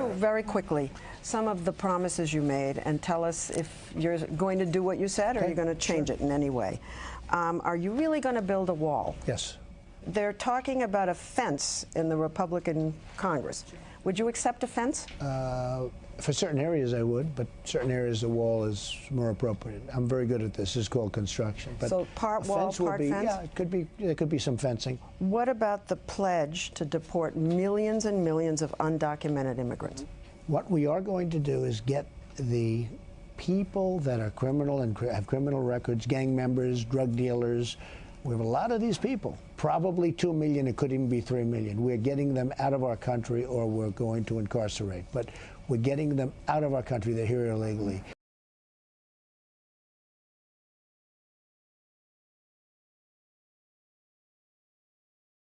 through very quickly some of the promises you made and tell us if you're going to do what you said or Okay, you're going to change it in any way. Um, are you really going to build a wall? Yes. They're talking about a fence in the Republican Congress. Would you accept a fence? Uh, for certain areas, I would, but certain areas, the wall is more appropriate. I'm very good at this. It's called construction. But So part wall, part be, fence? Yeah, it could be. There could be some fencing. What about the pledge to deport millions and millions of undocumented immigrants? What we are going to do is get the people that are criminal and have criminal records, gang members, drug dealers. We have a lot of these people, probably 2 million, it could even be 3 million. We're getting them out of our country or we're going to incarcerate. But we're getting them out of our country. They're here illegally.